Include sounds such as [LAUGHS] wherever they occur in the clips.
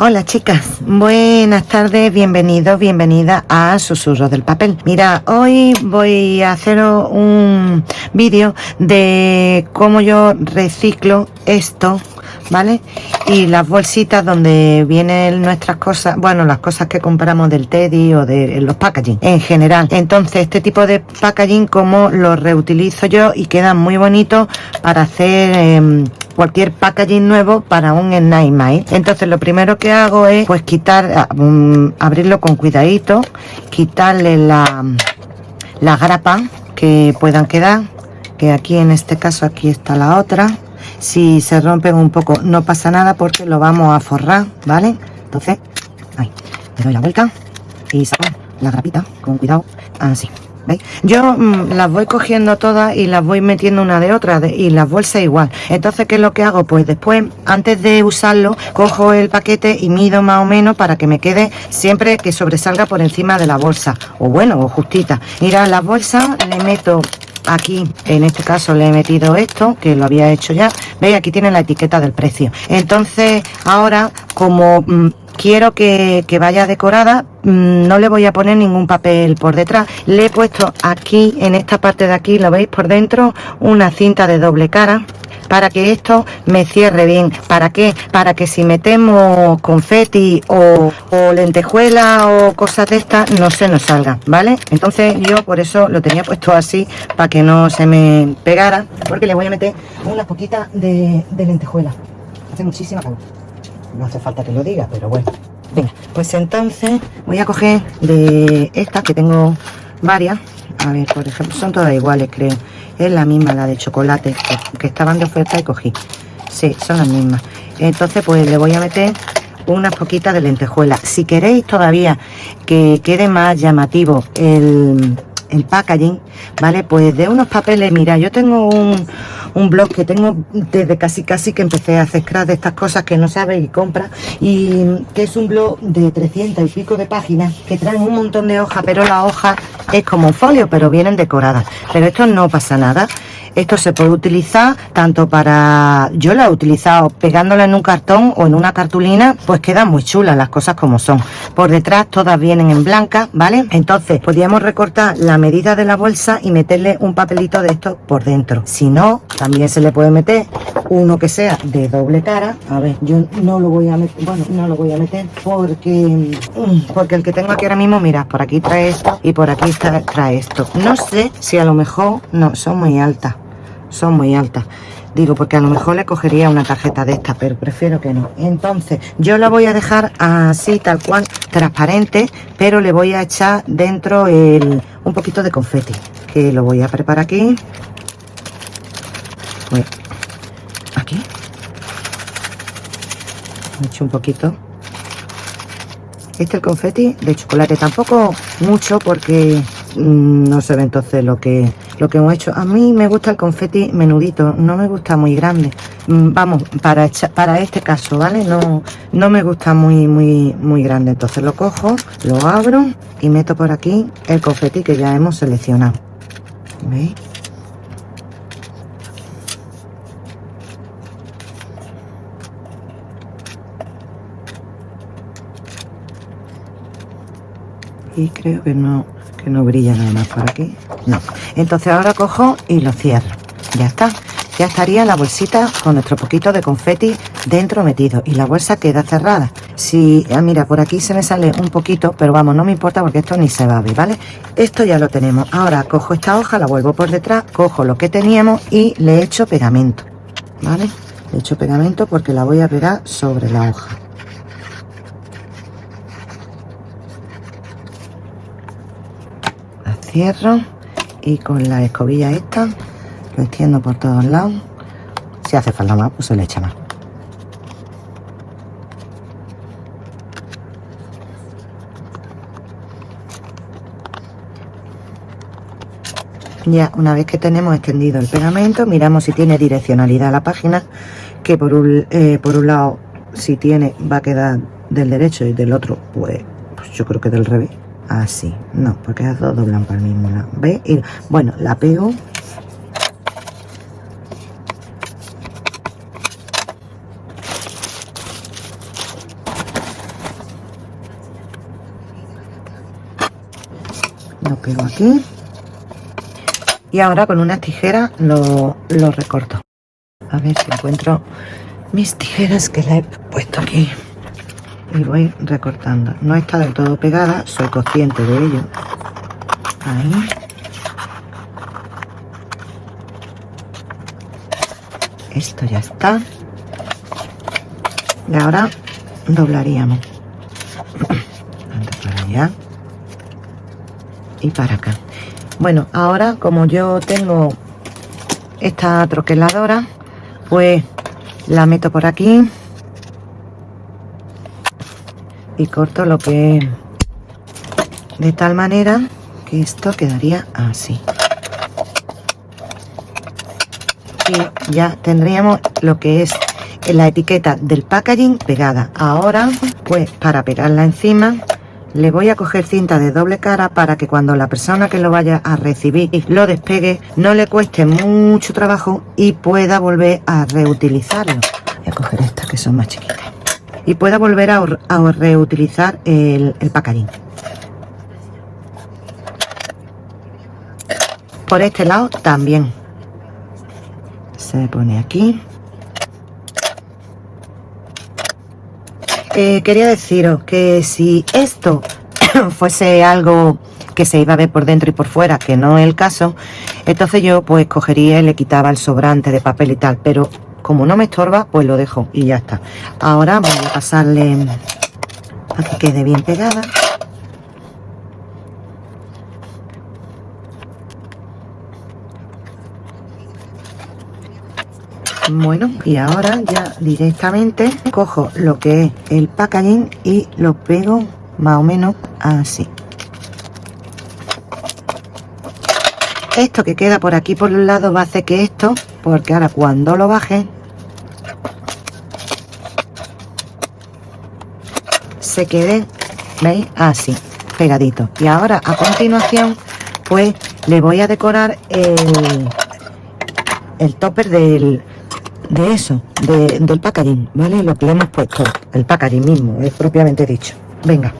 Hola chicas, buenas tardes, bienvenidos, bienvenida a Susurros del Papel. Mira, hoy voy a hacer un vídeo de cómo yo reciclo esto ¿vale? Y las bolsitas donde vienen nuestras cosas, bueno, las cosas que compramos del Teddy o de los packaging en general. Entonces, este tipo de packaging, como lo reutilizo yo y quedan muy bonitos para hacer em, cualquier packaging nuevo para un Night Entonces, lo primero que hago es, pues, quitar, ah, abrirlo con cuidadito, quitarle la, la grapa que puedan quedar que aquí en este caso aquí está la otra. Si se rompen un poco no pasa nada porque lo vamos a forrar vale entonces ahí le doy la vuelta y saco la grapita con cuidado así ¿Veis? Yo mm, las voy cogiendo todas y las voy metiendo una de otra y las bolsas igual. Entonces, ¿qué es lo que hago? Pues después, antes de usarlo, cojo el paquete y mido más o menos para que me quede siempre que sobresalga por encima de la bolsa. O bueno, o justita. Mira, las bolsas le meto aquí en este caso le he metido esto que lo había hecho ya veis aquí tiene la etiqueta del precio entonces ahora como mm, quiero que, vaya decorada mm, no le voy a poner ningún papel por detrás le he puesto aquí en esta parte de aquí lo veis por dentro una cinta de doble cara para que esto me cierre bien. ¿Para qué? Para que si metemos confeti o, o lentejuela o cosas de estas, no se nos salga, ¿vale? Entonces yo por eso lo tenía puesto así, para que no se me pegara, porque le voy a meter una poquita de, de lentejuela. Hace muchísima calor. No hace falta que lo diga, pero bueno. Venga, pues entonces voy a coger de estas que tengo varias. A ver, por ejemplo, son todas iguales, creo es la misma, la de chocolate, que estaban de oferta y cogí. Sí, son las mismas. Entonces, pues le voy a meter unas poquitas de lentejuela. Si queréis todavía que quede más llamativo el, el packaging, ¿vale? Pues de unos papeles, mira, yo tengo un, un blog que tengo desde casi casi que empecé a hacer scratch de estas cosas que no sabes y compra y que es un blog de 300 y pico de páginas que traen un montón de hojas, pero la hoja es como un folio, pero vienen decoradas. Pero esto no pasa nada. Esto se puede utilizar tanto para... Yo la he utilizado pegándola en un cartón o en una cartulina, pues quedan muy chulas las cosas como son. Por detrás todas vienen en blanca, ¿vale? Entonces podríamos recortar la medida de la bolsa y meterle un papelito de esto por dentro. Si no, también se le puede meter uno que sea de doble cara. A ver, yo no lo voy a meter, bueno, no lo voy a meter porque, mm, porque el que tengo aquí ahora mismo, mira, por aquí trae esto y por aquí trae esto. No sé si a lo mejor, no, son muy altas son muy altas digo porque a lo mejor le cogería una tarjeta de esta pero prefiero que no. Entonces yo la voy a dejar así tal cual transparente pero le voy a echar dentro el, un poquito de confeti que lo voy a preparar aquí. Pues, aquí. He hecho un poquito. Este el confeti de chocolate tampoco mucho porque mm, no se ve entonces lo que lo que hemos hecho. A mí me gusta el confeti menudito, no me gusta muy grande. Mm, vamos, para, para este caso, ¿vale? No, no me gusta muy, muy, muy grande. Entonces lo cojo, lo abro y meto por aquí el confeti que ya hemos seleccionado. ¿Veis? y creo que no que no brilla nada más por aquí no. Entonces ahora cojo y lo cierro. Ya está. Ya estaría la bolsita con nuestro poquito de confeti dentro metido. Y la bolsa queda cerrada. Si ah, mira por aquí se me sale un poquito pero vamos no me importa porque esto ni se va a ver vale esto ya lo tenemos. Ahora cojo esta hoja la vuelvo por detrás cojo lo que teníamos y le echo pegamento vale le echo pegamento porque la voy a pegar sobre la hoja. Cierro y con la escobilla esta lo extiendo por todos lados. Si hace falta más pues se le echa más. Ya una vez que tenemos extendido el pegamento miramos si tiene direccionalidad la página que por un, eh, por un lado si tiene va a quedar del derecho y del otro pues, pues yo creo que del revés Ah, así no porque las dos doblan para el mismo lado. ¿Ves? Y, bueno la pego. Lo pego aquí. Y ahora con unas tijeras lo, lo recorto. A ver si encuentro mis tijeras que le he puesto aquí y voy recortando. No está del todo pegada soy consciente de ello. Ahí. Esto ya está. Y ahora doblaríamos. Para allá. Y para acá. Bueno ahora como yo tengo esta troqueladora pues la meto por aquí y corto lo que de tal manera que esto quedaría así. Y ya tendríamos lo que es la etiqueta del packaging pegada. Ahora pues para pegarla encima le voy a coger cinta de doble cara para que cuando la persona que lo vaya a recibir lo despegue no le cueste mucho trabajo y pueda volver a reutilizarlo. Voy a coger estas que son más chiquitas y pueda volver a, reutilizar el, el packaging. Por este lado también. Se pone aquí. Eh, quería deciros que si esto [COUGHS] fuese algo que se iba a ver por dentro y por fuera, que no es el caso, entonces yo pues cogería y le quitaba el sobrante de papel y tal, pero como no me estorba, pues lo dejo y ya está. Ahora voy a pasarle a que quede bien pegada. Bueno, y ahora ya directamente cojo lo que es el packaging y lo pego más o menos así. Esto que queda por aquí por un lado va a hacer que esto, porque ahora cuando lo baje, se quede, ¿veis? Así, pegadito. Y ahora a continuación, pues le voy a decorar el, el topper del, de eso, del packaging, ¿vale? Lo que le hemos puesto, el packaging mismo, es propiamente dicho. Venga,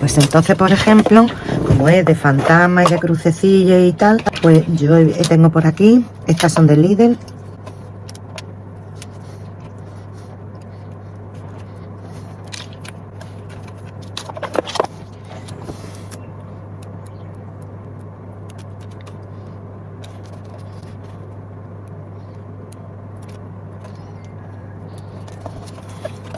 pues entonces, por ejemplo, como es de fantasma y de crucecilla y tal, pues yo tengo por aquí, estas son de Lidl,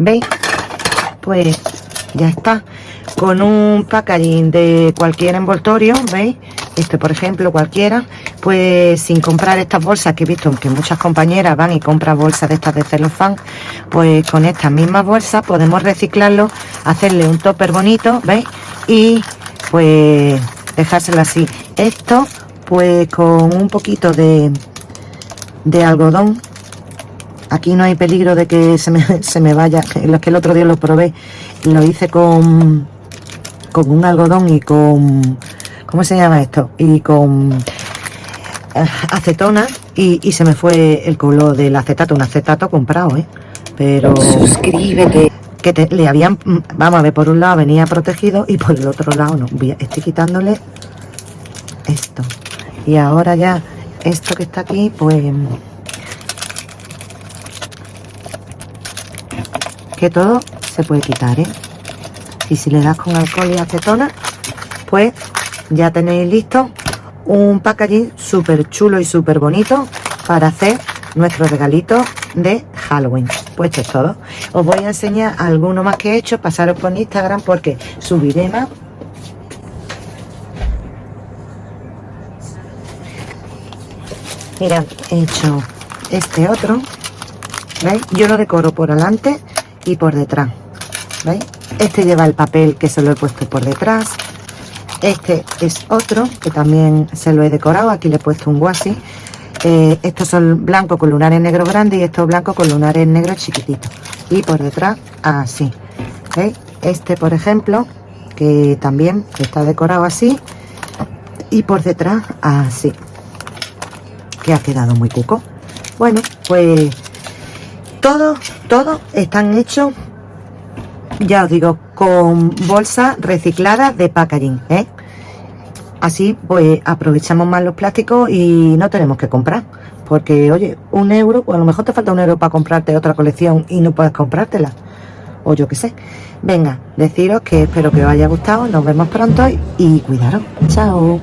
¿Veis? Pues ya está. Con un packaging de cualquier envoltorio, ¿veis? Este, por ejemplo, cualquiera, pues sin comprar estas bolsas que he visto que muchas compañeras van y compran bolsas de estas de celofán, pues con estas mismas bolsas podemos reciclarlo, hacerle un topper bonito, ¿veis? Y pues dejárselo así. Esto, pues con un poquito de, de algodón Aquí no hay peligro de que se me, [LAUGHS] se me vaya. Los que el otro día lo probé, lo hice con, con un algodón y con... ¿Cómo se llama esto? Y con eh, acetona y, se me fue el color del acetato, un acetato comprado, ¿eh? Pero... Suscríbete. Que le habían... Vamos a ver, por un lado venía protegido y por el otro lado no. estoy quitándole esto. Y ahora ya esto que está aquí, pues que todo se puede quitar, ¿eh? Y si le das con alcohol y acetona, pues ya tenéis listo un packaging súper chulo y súper bonito para hacer nuestro regalito de Halloween. Pues esto es todo. Os voy a enseñar alguno más que he hecho. Pasaros por Instagram porque subiré más. Mirad, he hecho este otro. ¿Veis? Yo lo decoro por delante y por detrás. ¿Veis? Este lleva el papel que se lo he puesto por detrás. Este es otro que también se lo he decorado. Aquí le he puesto un guasi. Eh, estos son blancos con lunares negros grandes y estos blancos con lunares negros chiquititos. Y por detrás, así. ¿Veis? Este, por ejemplo, que también está decorado así. Y por detrás, así. Que ha quedado muy cuco. Bueno, pues todos, todos están hechos ya os digo, con bolsa reciclada de packaging, ¿eh? Así pues aprovechamos más los plásticos y no tenemos que comprar. Porque, oye, un euro, pues a lo mejor te falta un euro para comprarte otra colección y no puedes comprártela. O yo qué sé. Venga, deciros que espero que os haya gustado. Nos vemos pronto y cuidaros. Chao.